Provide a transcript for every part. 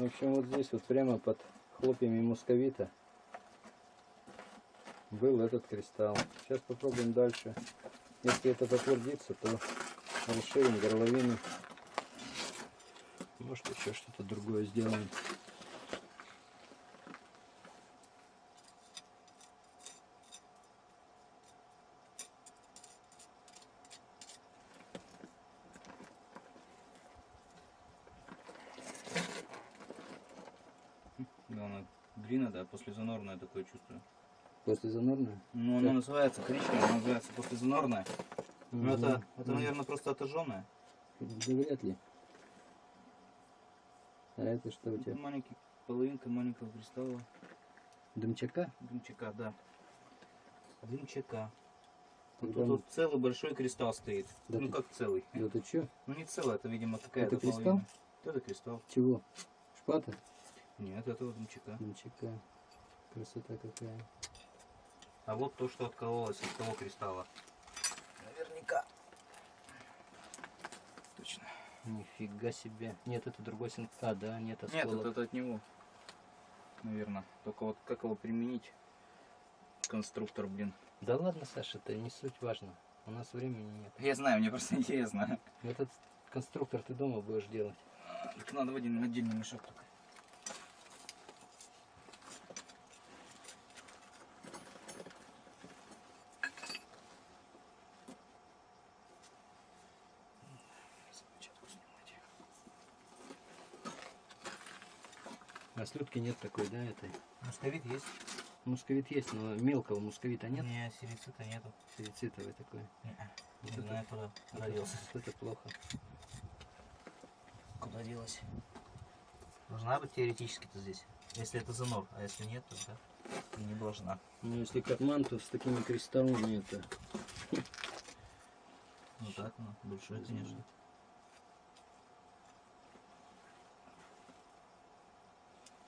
В общем, вот здесь вот прямо под хлопьями мусковита был этот кристалл. Сейчас попробуем дальше. Если это подтвердится, то расширим горловину. Может еще что-то другое сделаем. Да, она глина, да, послезанорная такое чувствую. Послезанорная? Ну, она называется коричневая, она называется послезанорная. Ну, это, это, Мгм. наверное, просто отожженная. Да вряд ли. А это что у тебя? Маленький, половинка маленького кристалла. Дымчака? Дымчака, да. Дымчака. Вот Тогда тут целый большой кристалл стоит. Да ну ты- как целый? Да ты чё? Ну не целый, это, видимо, какая-то Это кристалл? половина. Это кристалл. Чего? Шпата? Нет, это вот дымчака. Дымчака. Красота какая. А вот то, что откололось от того кристалла. Наверняка. Точно. Нифига себе. Нет, это другой син. А, да, нет, Нет, осколок. это, от него. Наверное. Только вот как его применить? Конструктор, блин. Да ладно, Саша, это не суть важно. У нас времени нет. Я знаю, мне просто интересно. Этот конструктор ты дома будешь делать. Так надо в один отдельный мешок только. А слюдки нет такой, да, этой? Московит есть? Мусковит есть, но мелкого мусковита нет. Не, серицита нету. Ферицитовый такой. Не, Вот не это- знаю, куда, куда Вот это, вот это плохо. Куда делась? Должна быть теоретически-то здесь. Если это занор, а если нет, то да, не должна. Ну, если карман, то с такими кристаллами это... Ну так, ну, большой, конечно.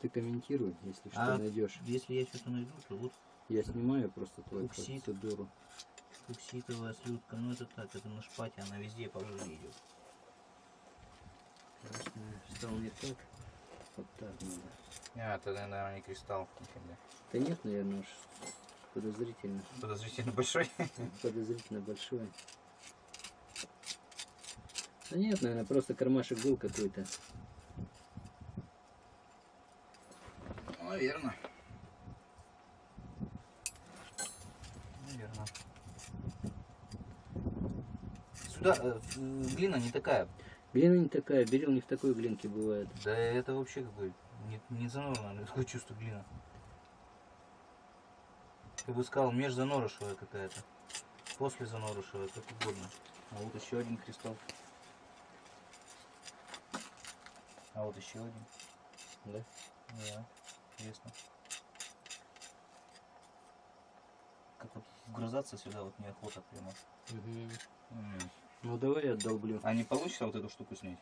Ты комментируй, если что А найдешь. Если я что-то найду, то вот Я снимаю просто твою Уксид. процедуру. фукситовая слюдка, ну это так, это на шпате, она везде по жире идет. Красный стал не так. Вот так надо. А, это, наверное, не кристалл. Да нет, наверное, уж подозрительно. Подозрительно большой. Подозрительно большой. Да нет, наверное, просто кармашек был какой-то. Наверное. Наверное. Сюда э, глина не такая. Глина не такая, берил не в такой глинке бывает. Да это вообще как бы не, не занорная, такое чувство глина. Я бы сказал, межзанорышевая какая-то. После занорышевая, как угодно. А вот еще один кристалл. А вот еще один. Да? Да, интересно. Как вот вгрызаться сюда вот неохота прямо. М. Ну давай я долблю. А не получится вот эту штуку снять?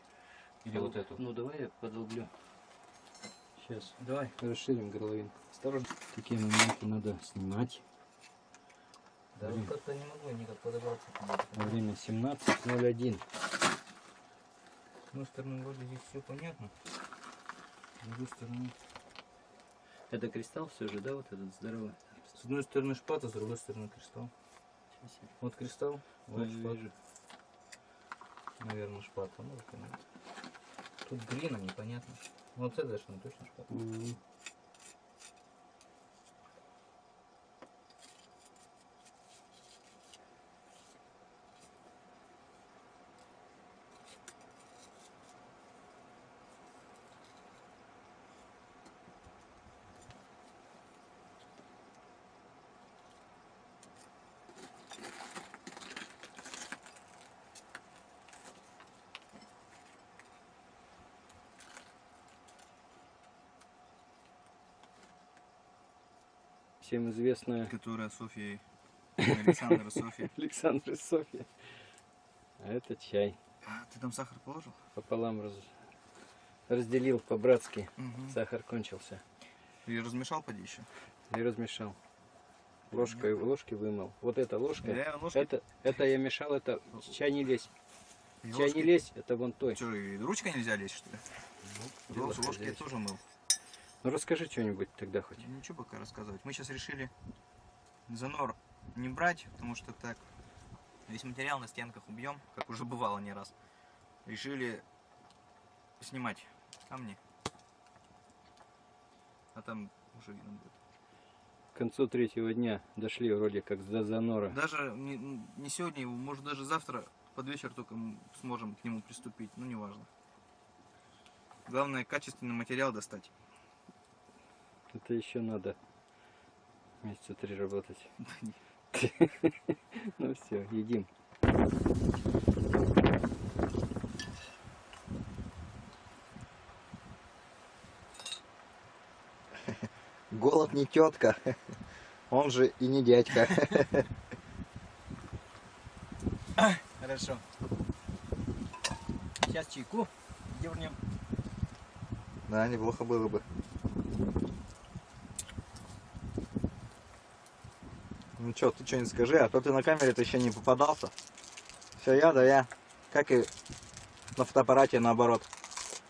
Или вот эту? Ну давай я подолблю. Сейчас Давай. расширим горловинку. Осторожно. Такие моменты надо снимать. Да Блин. вот как-то не могу никак подобраться. Время 17.01. С одной стороны вроде здесь все понятно. С другой стороны... Это кристалл все же, да, вот этот здоровый? С одной стороны шпата, с другой стороны кристалл. Вот кристалл, вот Вижу, шпат. вижу. Наверное, шпат. А может и нет. Тут глина непонятно. Вот это что точно шпат. Мгм. Всем известная Которая Софья... Александра Софья. Александра Софья. А это чай. А, ты там сахар положил? Пополам раз- разделил по-братски. Сахар кончился. И размешал поди еще? И размешал. Ложкой, ложки вымыл. Вот эта ложка. Я ложкой- Это, это я мешал, это чай не лезь. И Чай не ложкой- лезь, это вон той. Что, и ручкой нельзя лезть, что ли? Дело Ложки я тоже мыл. Ну расскажи что-нибудь тогда хоть. Ничего пока рассказывать. Мы сейчас решили занор не брать, потому что так весь материал на стенках убьем, как уже бывало не раз. Решили снимать камни. А там уже видно будет. К концу третьего дня дошли вроде как до занора. Даже не, не сегодня, может даже завтра под вечер только сможем к нему приступить. Ну, неважно. Главное, качественный материал достать. Это еще надо месяца три работать. Ну все, едим. Голод не тетка, он же и не дядька. Хорошо. Сейчас чайку дернем. Да, неплохо было бы. Ну что, ты что-нибудь скажи, а то ты на камере-то еще не попадался. Все я, да я. Как и на фотоаппарате наоборот.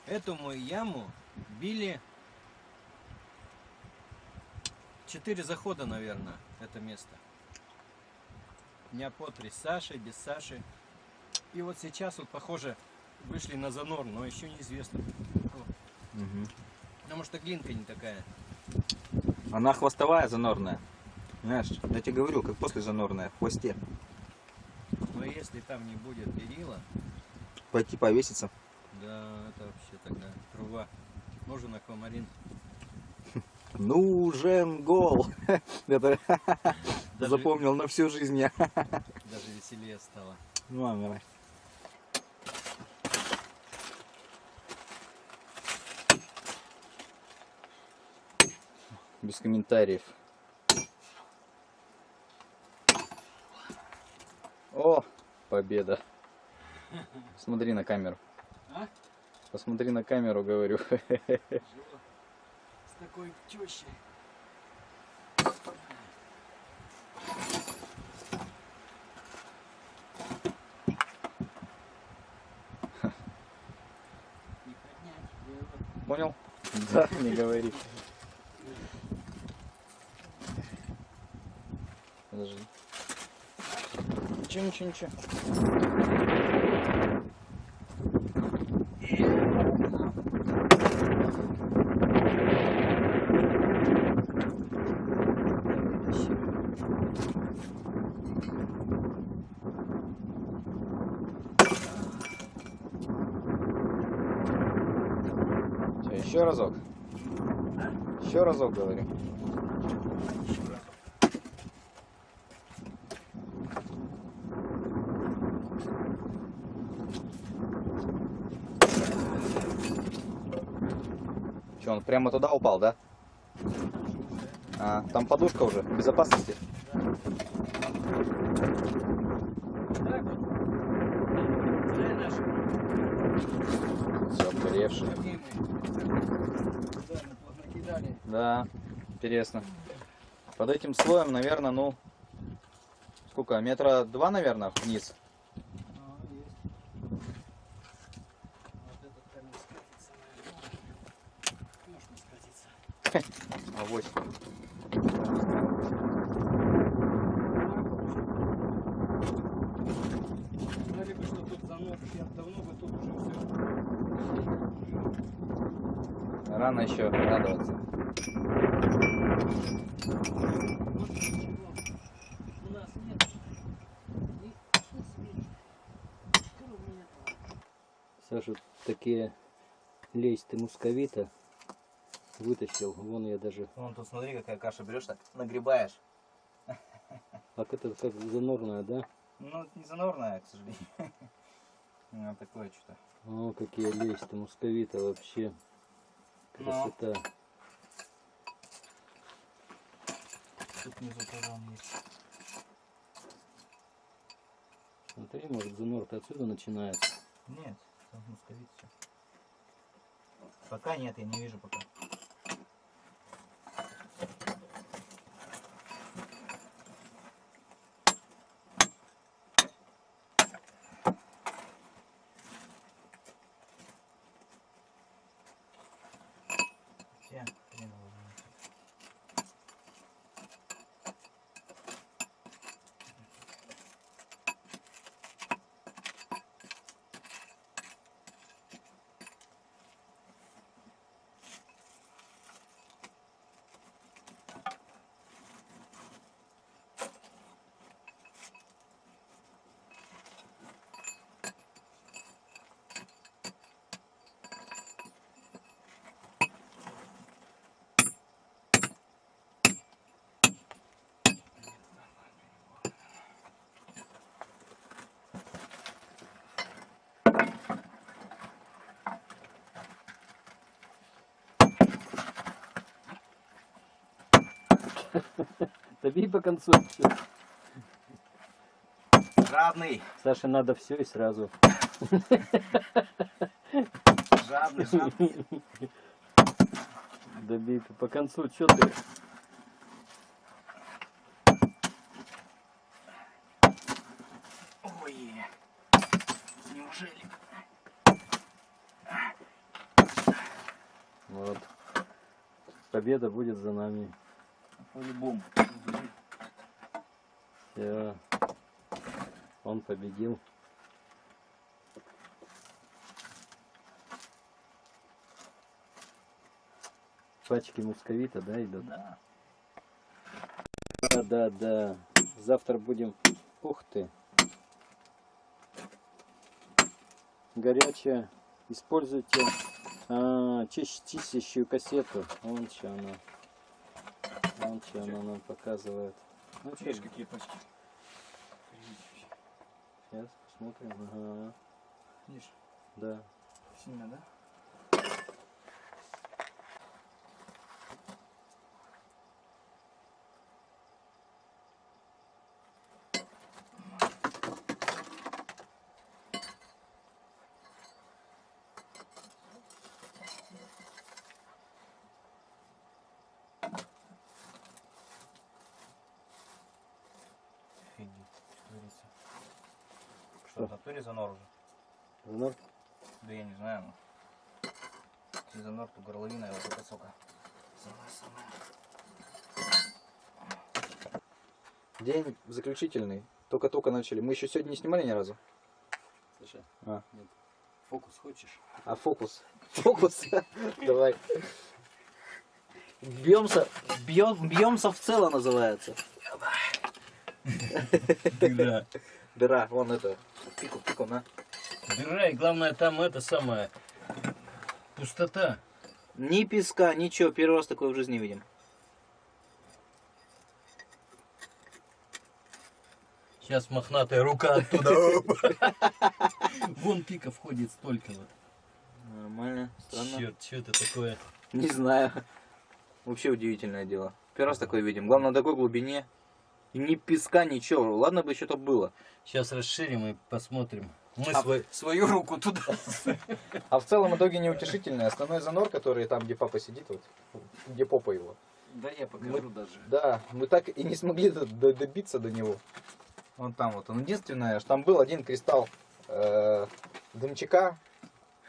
Эту мою яму били четыре захода, наверное, это место. Дня по три с Сашей, без Саши. И вот сейчас вот, похоже, вышли на занор, но еще неизвестно. Потому что глинка не такая. Она хвостовая занорная. Знаешь, я тебе говорю, как после занорная, в хвосте. Но если там не будет перила, Пойти повеситься. да, это вообще тогда труба. Нужен аквамарин. Нужен гол. Это Даже, запомнил на всю жизнь я. даже веселее стало. Ну ладно, давай. Без комментариев. Победа. Смотри на камеру. А? Посмотри на камеру, говорю. С такой тещей. Понял? Да, не говори. Ничего, ничего, ничего. Всё, еще разок. Еще разок говорю. Прямо туда упал, да? А, там подушка уже, безопасности. Все, накидали. Да, интересно. Под этим слоем, наверное, ну, сколько, метра два, наверное, вниз. А, есть. Вот этот камень скатится, наверное. Можно А вот. Знали бы, что тут занос, я давно бы тут уже все. Рано еще радоваться. Саша, такие листы мусковита вытащил. Вон я даже... Вон тут смотри, какая каша берешь, так нагребаешь. Так это как занорная, да? Ну, это не занорная, к сожалению. Ну, такое что-то. О, какие листы мусковита вообще. Ну. Красота. Тут внизу тоже он есть. Смотри, может занор-то отсюда начинается. Нет, там мусковит все. Пока нет, я не вижу пока. По концу. Жадный, Саше надо все и сразу. жадный, жадный. Добей по концу, что ты? Ой, неужели? Вот. Победа будет за нами. По-любому. Всё. Он победил. Пачки мусковита, да, идут? Да. Да, да, да. Завтра будем... Ух ты. Горячая. Используйте а, чис- чистящую кассету. Вон что она. Вон что она нам показывает. Ну, Видишь, какие пачки? Сейчас посмотрим. Ага, Видишь, да. сильно, да? Офигеть, что творится. Что, в натуре занор уже? Знак? Да я не знаю, но... Если занор, то горловина его только сока. Самая-самая. День заключительный. Только-только начали. Мы еще сегодня не снимали ни разу. Слушай, А. нет. Фокус хочешь? А фокус? Фокус? Давай. Бьемся, бьем, бьемся в цело называется. Дыра. Дыра, вон это. Пику, пику, на. И главное там это самое... Пустота. Ни песка, ничего, первый раз такое в жизни видим. Сейчас мохнатая рука оттуда. Вон пика входит столько вот. Нормально, странно. Черт, что это такое? Не знаю. Вообще удивительное дело. Первый раз такое видим. Главное, на такой глубине. Ни песка, ничего. Ладно бы что-то было. Сейчас расширим и посмотрим. Мы А- свой- свою руку туда. А в целом итоге неутешительный. Основной занор, который там, где папа сидит, вот, где попа его. Да я покажу даже. Да, мы так и не смогли до- до- добиться до него. Вон там вот. Он единственное, что там был один кристалл э, дымчака,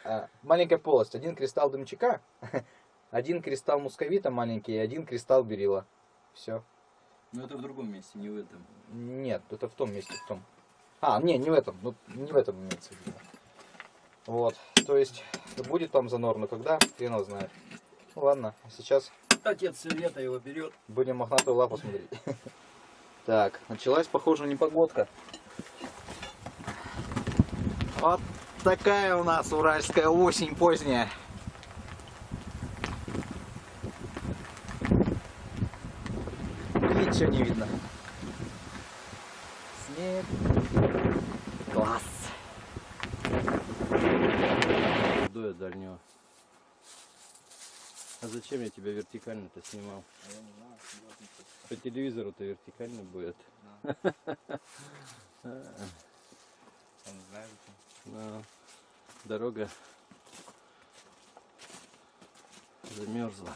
э, маленькая полость, один кристалл дымчака, один кристалл мусковита маленький и один кристалл берила. Все. Но это в другом месте, не в этом. Нет, это в том месте, в том. А, не, не в этом, ну, не в этом имеется в виду. Вот, то есть, будет там занор, но когда, хрен его знает. Ну ладно, а сейчас Отец все лето его берет. будем мохнатую лапу смотреть. Так, началась, похоже, непогодка. Вот такая у нас уральская осень поздняя. Ничего не видно. Снег. Класс. Дуя дальнего. А зачем я тебя вертикально-то снимал? По телевизору-то вертикально будет. Но дорога замерзла.